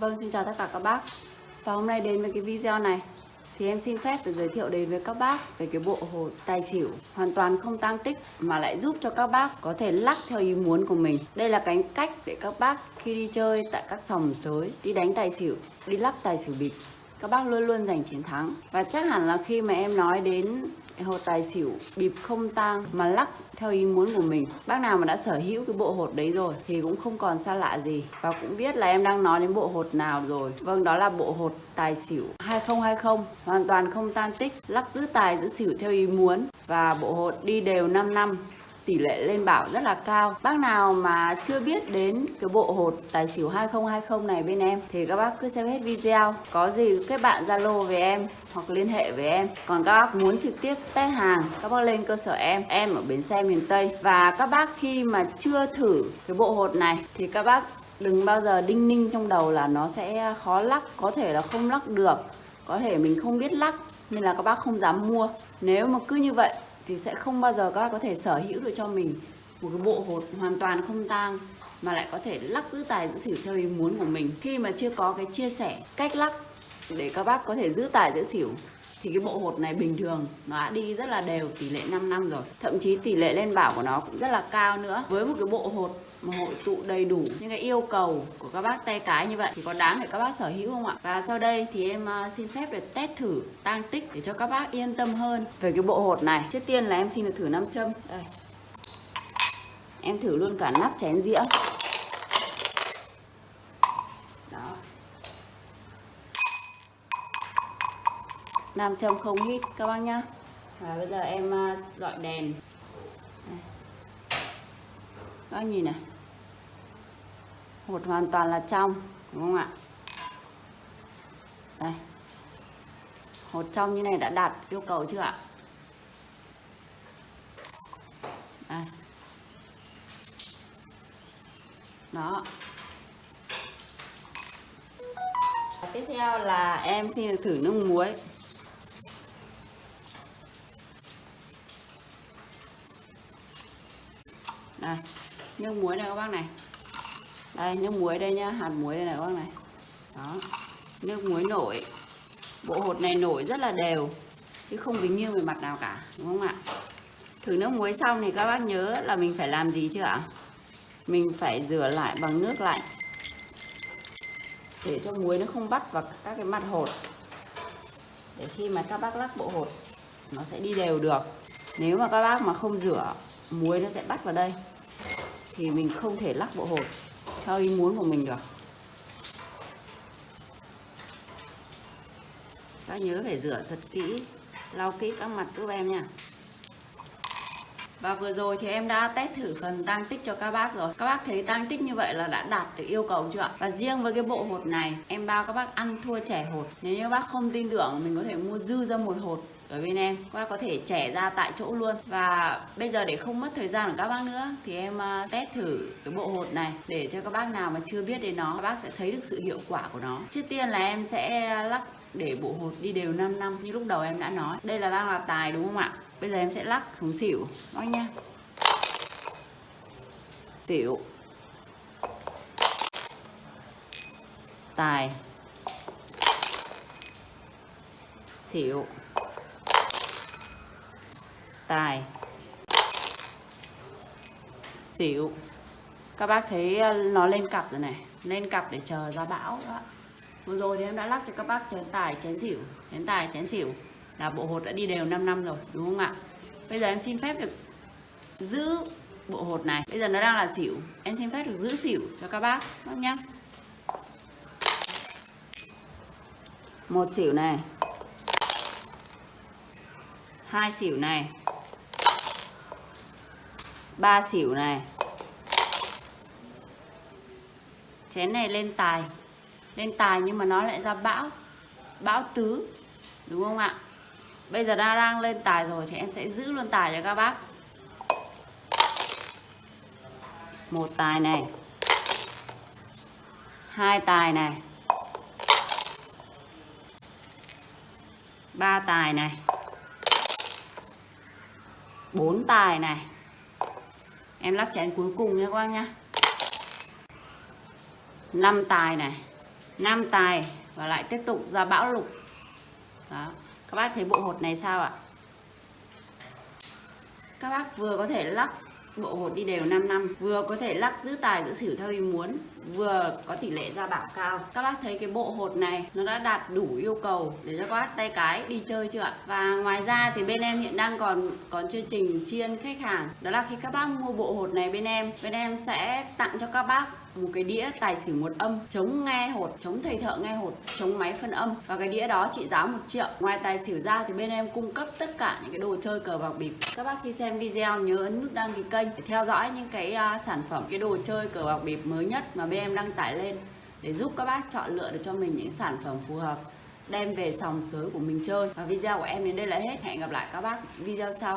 Vâng, xin chào tất cả các bác. Và hôm nay đến với cái video này Thì em xin phép được giới thiệu đến với các bác Về cái bộ hồ tài xỉu Hoàn toàn không tăng tích Mà lại giúp cho các bác có thể lắc theo ý muốn của mình. Đây là cái cách để các bác khi đi chơi tại các sòng sới Đi đánh tài xỉu, đi lắc tài xỉu bịp các bác luôn luôn giành chiến thắng. Và chắc hẳn là khi mà em nói đến hột tài xỉu, bịp không tang mà lắc theo ý muốn của mình, bác nào mà đã sở hữu cái bộ hột đấy rồi thì cũng không còn xa lạ gì. Và cũng biết là em đang nói đến bộ hột nào rồi. Vâng đó là bộ hột tài xỉu 2020 hoàn toàn không tan tích, lắc giữ tài giữ xỉu theo ý muốn. Và bộ hột đi đều 5 năm tỷ lệ lên bảo rất là cao. Bác nào mà chưa biết đến cái bộ hột tài xỉu 2020 này bên em thì các bác cứ xem hết video. Có gì kết bạn Zalo về em hoặc liên hệ với em. Còn các bác muốn trực tiếp test hàng, các bác lên cơ sở em. Em ở bến xe miền Tây. Và các bác khi mà chưa thử cái bộ hột này thì các bác đừng bao giờ đinh ninh trong đầu là nó sẽ khó lắc, có thể là không lắc được. Có thể mình không biết lắc nên là các bác không dám mua. Nếu mà cứ như vậy thì sẽ không bao giờ các bác có thể sở hữu được cho mình một cái bộ hột hoàn toàn không tang, mà lại có thể lắc giữ tài, giữ xỉu theo ý muốn của mình. Khi mà chưa có cái chia sẻ cách lắc để các bác có thể giữ tài, giữ xỉu, thì cái bộ hột này bình thường nó đã đi rất là đều, tỷ lệ 5 năm rồi. Thậm chí tỷ lệ lên bảo của nó cũng rất là cao nữa. Với một cái bộ hột mà hội tụ đầy đủ những cái yêu cầu của các bác tay cái như vậy thì có đáng để các bác sở hữu không ạ? Và sau đây thì em à, xin phép được test thử tang tích để cho các bác yên tâm hơn về cái bộ hột này. Trước tiên là em xin được thử nam châm. Đây. Em thử luôn cả nắp chén dĩa. Đó. Nam châm không hít, các bác nhá. Và bây giờ em gọi dọi đèn. Đây các nhìn này. Hột hoàn toàn là trong, đúng không ạ? Đây. Hột trong như này đã đạt yêu cầu chưa ạ? Đây. Đó. Tiếp theo là em xin được thử nước muối. Đây nước muối này các bác này. Đây, nước muối đây nhá, hạt muối đây này các bác này. Đó. Nước muối nổi. Bộ hột này nổi rất là đều, chứ không bị nghiêng về mặt nào cả, đúng không ạ? Thử nước muối xong thì các bác nhớ là mình phải làm gì chưa ạ? Mình phải rửa lại bằng nước lạnh, để cho muối nó không bắt vào các cái mặt hột. Để khi mà các bác lắc bộ hột, nó sẽ đi đều được. Nếu mà các bác mà không rửa, muối nó sẽ bắt vào đây thì mình không thể lắc bộ hột theo ý muốn của mình được. Các nhớ phải rửa thật kỹ, lau kỹ các mặt giúp em nha và vừa rồi thì em đã test thử phần tăng tích cho các bác rồi. Các bác thấy tăng tích như vậy là đã đạt được yêu cầu chưa ạ? Và riêng với cái bộ hột này, Em bao các bác ăn thua trẻ hột. Nếu như các bác không tin tưởng, Mình có thể mua dư ra một hột ở bên em. Các bác có thể trẻ ra tại chỗ luôn. Và bây giờ để không mất thời gian của các bác nữa, thì em à, test thử cái bộ hột này để cho các bác nào mà chưa biết đến nó, các bác sẽ thấy được sự hiệu quả của nó. Trước tiên là em sẽ lắc để bộ hột đi đều 5 năm, như lúc đầu em đã nói. Đây là đang là tài đúng không ạ? Bây giờ em sẽ lắc xuống xỉu nói nha xỉu. Tài. Xỉu. Tài. Xỉu. Các bác thấy ờ, nó lên cặp rồi này. Lên cặp để chờ ra bão đó vừa rồi thì em đã lắc cho các bác chén tài, chén xỉu. Chén tài, chén xỉu là bộ hột đã đi đều 5 năm rồi, đúng không ạ? Bây giờ em xin phép được giữ bộ hột này. Bây giờ nó đang là xỉu. Em xin phép được giữ xỉu cho các bác bác nhá một xỉu này. Hai xỉu này. Ba xỉu này. Chén này lên tài. Lên tài nhưng mà nó lại ra bão. Bão tứ. Đúng không ạ? Bây giờ đã đang lên tài rồi thì em sẽ giữ luôn tài cho các bác. Một tài này. Hai tài này. Ba tài này. Bốn tài này. Em lắc chén cuối cùng nha các bác nhá. Năm tài này. Năm tài và lại tiếp tục ra bão lục. Đó các bác thấy bộ hột này sao ạ? Các bác vừa có thể lắc bộ hột đi đều 5 năm. Vừa có thể lắc giữ tài, giữ xỉu theo ý muốn, vừa có tỷ lệ ra bảo cao. Các bác thấy cái bộ hột này, nó đã đạt đủ yêu cầu để cho các bác tay cái đi chơi chưa ạ? Và ngoài ra thì bên em hiện đang còn còn chương trình chiên khách hàng. Đó là khi các bác mua bộ hột này bên em bên em sẽ tặng cho các bác một cái đĩa tài xỉu một âm, chống nghe hột, chống thầy thợ nghe hột, chống máy phân âm. Và cái đĩa đó trị giá một triệu. Ngoài tài xỉu ra thì bên em cung cấp tất cả những cái đồ chơi cờ bạc bịp. Các bác khi xem video nhớ ấn nút đăng ký kênh để theo dõi những cái uh, sản phẩm cái đồ chơi cờ bạc bịp mới nhất mà bên em đăng tải lên để giúp các bác chọn lựa được cho mình những sản phẩm phù hợp đem về sòng sới của mình chơi. Và video của em đến đây là hết. Hẹn gặp lại các bác video sau.